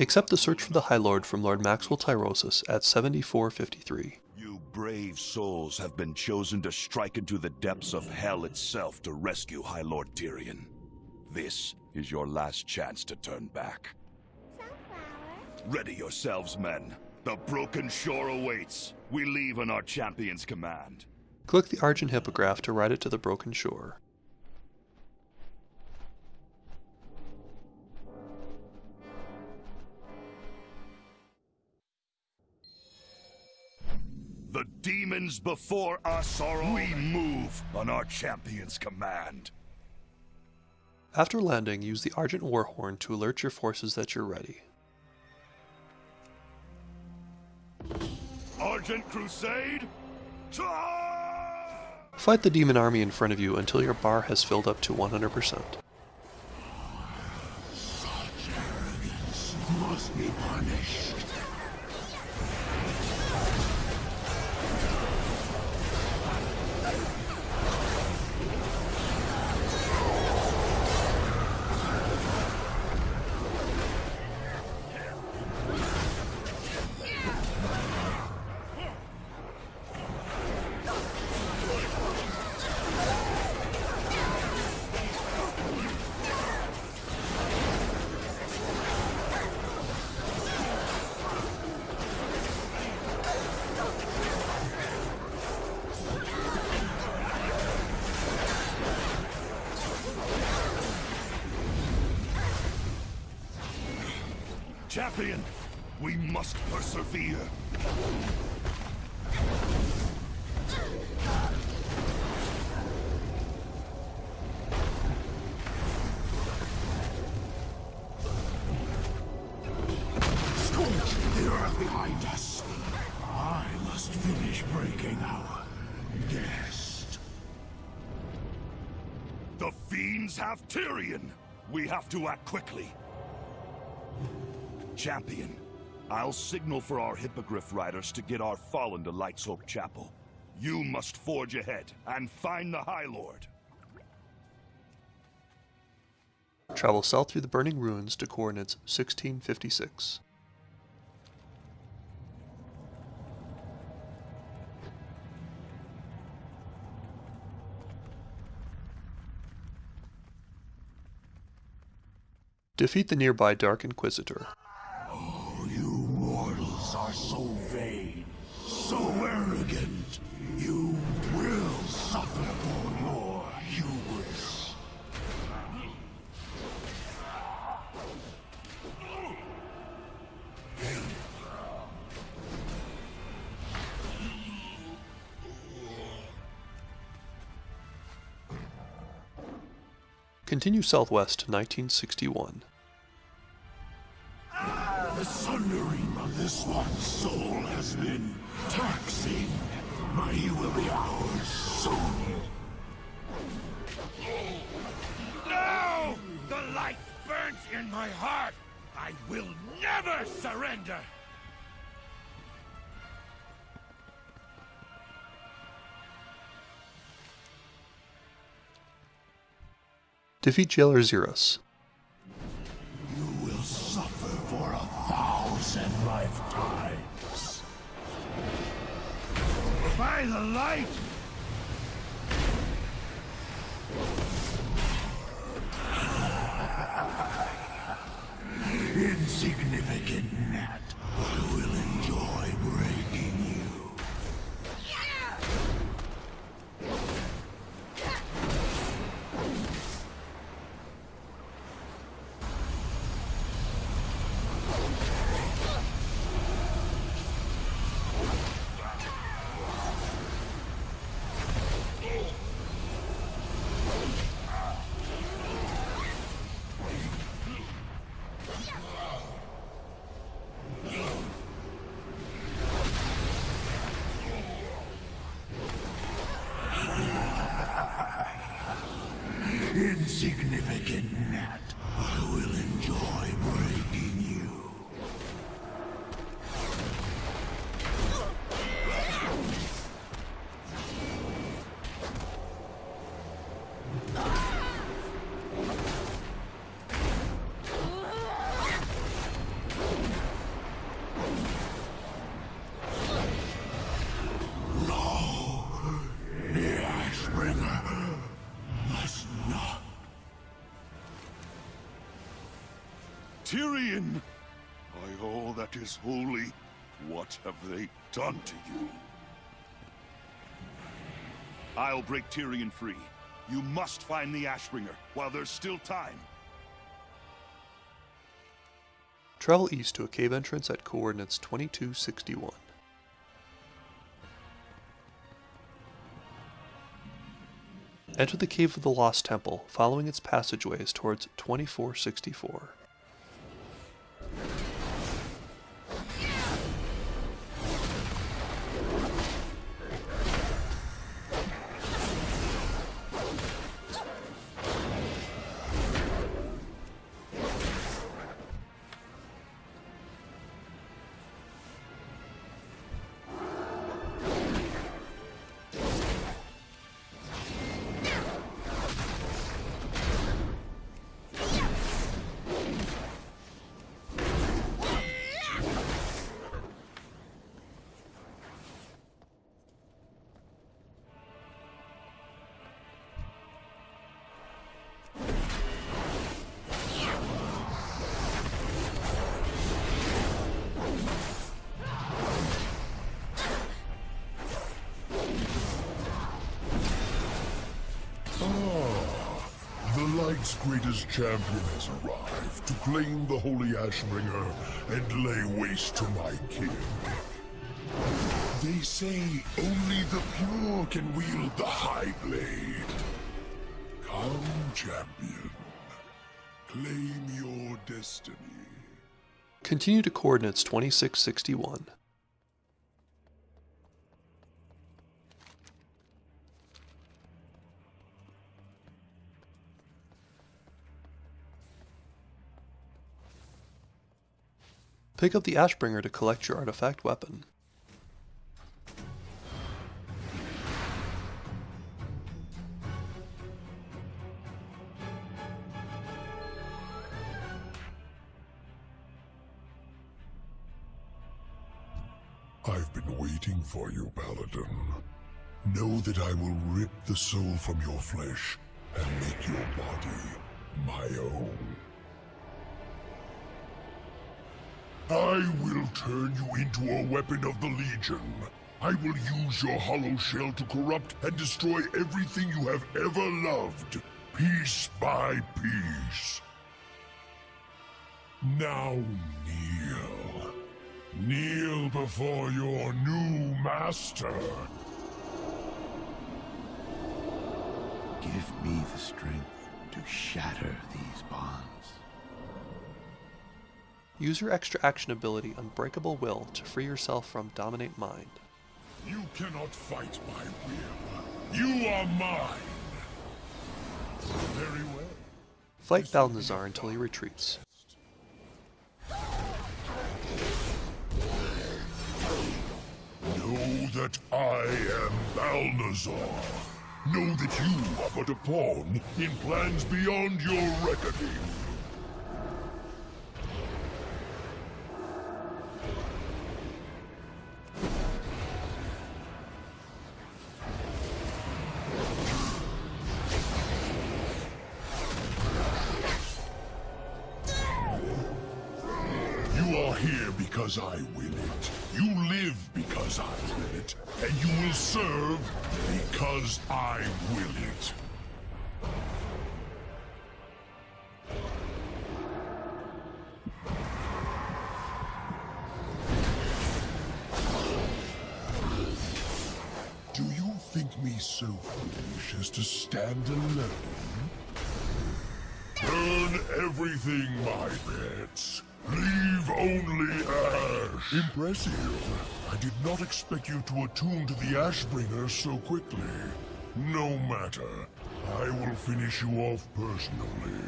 Accept the search for the High Lord from Lord Maxwell Tyrosus at 7453. You brave souls have been chosen to strike into the depths of hell itself to rescue High Lord Tirion. This is your last chance to turn back. Sunflower. Ready yourselves, men. The broken shore awaits. We leave on our champion's command. Click the Argent Hippogriff to ride it to the broken shore. Demons before us are all... We move on our champion's command. After landing, use the Argent Warhorn to alert your forces that you're ready. Argent Crusade, Fight the demon army in front of you until your bar has filled up to 100%. Such arrogance must be punished. Our nest. The fiends have Tirion. We have to act quickly. Champion, I'll signal for our Hippogriff riders to get our fallen to Light's Hope Chapel. You must forge ahead and find the High Lord. Travel south through the burning ruins to coordinates 1656. Defeat the nearby Dark Inquisitor. Continue southwest to 1961. The sundering of this one soul has been taxing, he will be ours soon. No! The light burns in my heart! I will never surrender! Defeat Jailer Xeros. You will suffer for a thousand lifetimes. By the light! Insignificant gnat, I will enjoy breaking Tirion! By all that is holy, what have they done to you? I'll break Tirion free. You must find the Ashbringer while there's still time. Travel east to a cave entrance at coordinates 2261. Enter the Cave of the Lost Temple, following its passageways towards 2464. Greatest champion has arrived to claim the Holy Ashbringer and lay waste to my king. They say only the pure can wield the High Blade. Come, champion. Claim your destiny. Continue to coordinates 2661. Pick up the Ashbringer to collect your artifact weapon. I've been waiting for you, Paladin. Know that I will rip the soul from your flesh and make your body my own. I will turn you into a weapon of the Legion. I will use your hollow shell to corrupt and destroy everything you have ever loved, piece by piece. Now kneel. Kneel before your new master. Give me the strength to shatter these bonds. Use your extra action ability Unbreakable Will to free yourself from Dominate Mind. You cannot fight my will. You are mine. Very well. Fight Balnazzar until he retreats. Know that I am Balnazzar. Know that you are but a pawn in plans beyond your reckoning. Because I will it. You live because I will it. And you will serve because I will it. Do you think me so foolish as to stand alone? Burn everything, my pets. Leave only ash. Impressive. I did not expect you to attune to the Ashbringer so quickly. No matter. I will finish you off personally.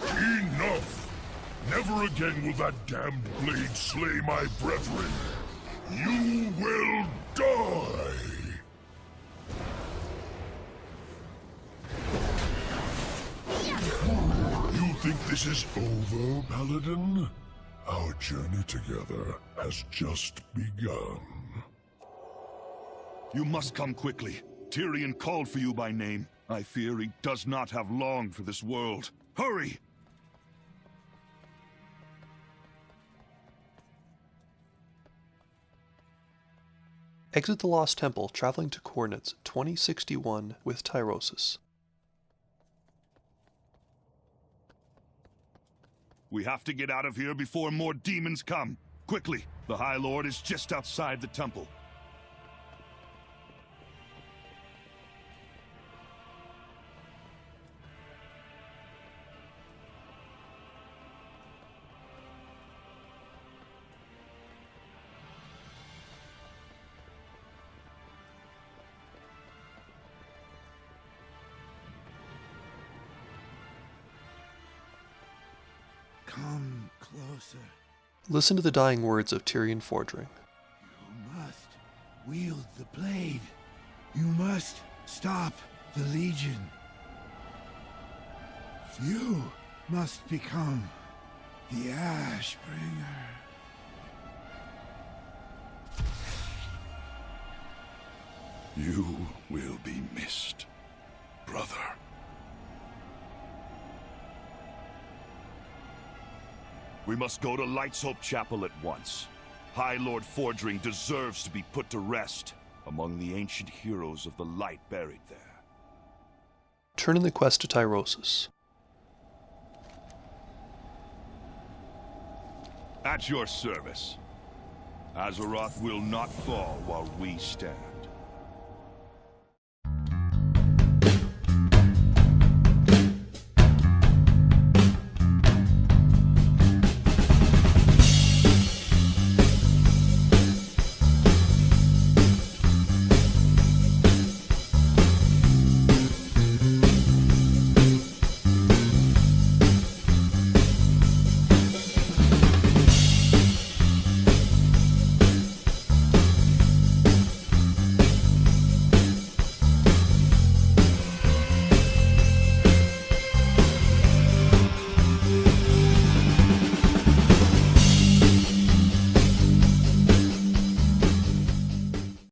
Enough! Never again will that damned blade slay my brethren. You will die! You think this is over, Paladin? Our journey together has just begun. You must come quickly. Tirion called for you by name. I fear he does not have long for this world. Hurry! Exit the Lost Temple, traveling to coordinates 2061 with Tyrosus. We have to get out of here before more demons come. Quickly, the High Lord is just outside the temple. Come closer. Listen to the dying words of Tirion Fordring. You must wield the blade. You must stop the Legion. You must become the Ashbringer. You will be missed, We must go to Light's Hope Chapel at once. High Lord Fordring deserves to be put to rest among the ancient heroes of the light buried there. Turn in the quest to Tyrosus. At your service. Azeroth will not fall while we stand.